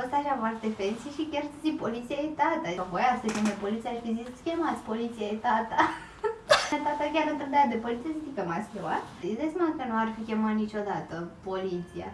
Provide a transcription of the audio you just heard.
văzut așa foarte fancy și chiar să zic poliția e tata. Că voia să cheme poliția și zis, chemați, poliția e tata. tata chiar întrebea de poliție, zic că m-ați chemat. Îți dai seama că nu ar fi chemat niciodată poliția.